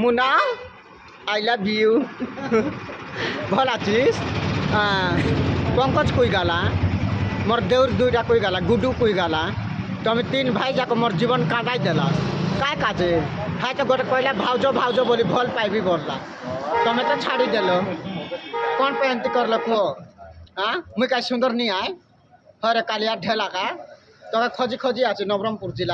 Muna I love you ভালো আছিস হ্যাঁ পঙ্কজ কই গালা মোর দেউর দুইটা কই গালা গুডু কই গালা তুমি তিন ভাই যাক মোর জীবন কাটাই দেলা কায় কাজে হ্যাঁ তো গোটে কইলা ভাউজ ভাউজ বলি ভালো পাইবি বললা তুমি তো ছাড়ি দেল কোন पे एंती करल को हाँ मुई का सुंदर नहीं आए हरे कालिया ढेला का तो खोजी खोजी আছে নবরঙ্গপুর জেলা